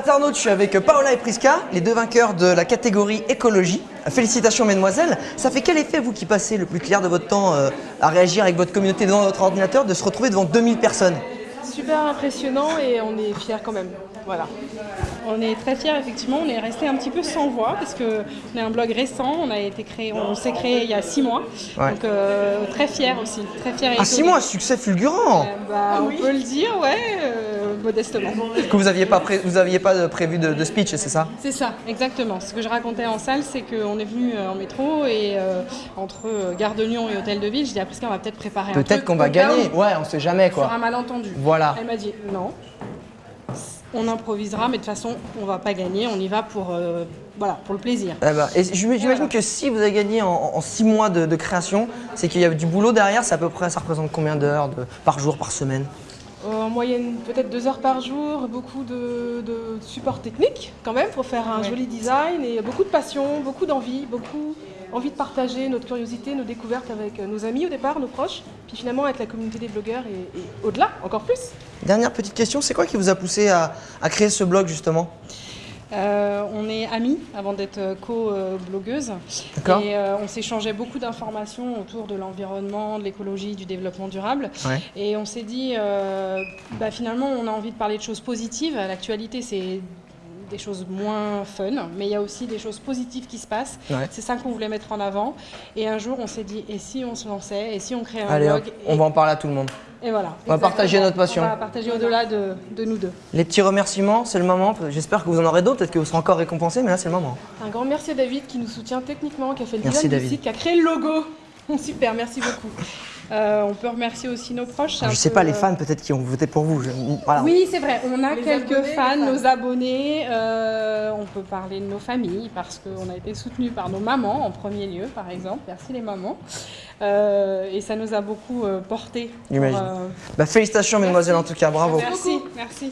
Internaute, je suis avec Paola et Priska, les deux vainqueurs de la catégorie écologie. Félicitations mesdemoiselles. Ça fait quel effet, vous qui passez le plus clair de votre temps euh, à réagir avec votre communauté devant votre ordinateur, de se retrouver devant 2000 personnes? Super impressionnant et on est fiers quand même. Voilà. On est très fiers, effectivement. On est resté un petit peu sans voix parce qu'on est un blog récent. On a été créé, on s'est créé il y a six mois. Ouais. Donc euh, très fiers aussi, très fiers. et Ah, six mois, succès fulgurant Euh, bah, On peut le dire, ouais, euh, modestement. Que vous n'aviez pas, pré- vous aviez pas prévu de, de speech, c'est ça? C'est ça, exactement. Ce que je racontais en salle, c'est qu'on est venu en métro et euh, entre Gare de Lyon et Hôtel de Ville, je dis à Prisca, on va peut-être préparer un Peut-être qu'on va gagner. Ouais, on sait jamais Sur un quoi. malentendu. Voilà. Elle m'a dit non. On improvisera, mais de toute façon, on va pas gagner. On y va pour, euh, voilà, pour le plaisir. Et j'im- j'imagine Voilà. que si vous avez gagné en, en six mois de, de création, c'est qu'il y a du boulot derrière, c'est à peu près, ça représente combien d'heures par jour, par semaine? Euh, En moyenne, peut-être deux heures par jour, beaucoup de, de support technique quand même pour faire un Ouais. joli design et beaucoup de passion, beaucoup d'envie, beaucoup envie de partager notre curiosité, nos découvertes avec euh, nos amis au départ, nos proches, puis finalement avec la communauté des blogueurs et, et au-delà, encore plus. Dernière petite question, c'est quoi qui vous a poussé à, à créer ce blog justement? Euh, on est amis avant d'être euh, co-blogueuse. D'accord. Et euh, on s'échangeait beaucoup d'informations autour de l'environnement, de l'écologie, du développement durable. Ouais. Et on s'est dit, euh, bah, finalement, on a envie de parler de choses positives. L'actualité, c'est des choses moins fun, mais il y a aussi des choses positives qui se passent. Ouais. C'est ça qu'on voulait mettre en avant. Et un jour, on s'est dit, et si on se lançait, et si on créait un Allez hop, blog on va en parler à tout le monde. et voilà. On va partager notre passion. On va partager au-delà de, de nous deux. Les petits remerciements, c'est le moment. J'espère que vous en aurez d'autres, peut-être que vous serez encore récompensés, mais là c'est le moment. Un grand merci à David qui nous soutient techniquement, qui a fait le Merci, design David. du site, qui a créé le logo. Super, merci beaucoup. Euh, on peut remercier aussi nos proches. c'est Je un sais peu, pas les euh, fans peut-être qui ont voté pour vous. je- voilà. Oui, c'est vrai, on a Les quelques abonnés, fans, fans. nos abonnés. euh, on peut parler de nos familles parce qu'on a été soutenus par nos mamans en premier lieu, par exemple. Merci les mamans. Euh, et ça nous a beaucoup euh, porté. J'imagine. euh, Bah, félicitations mesdemoiselles en tout cas, bravo. merci, merci.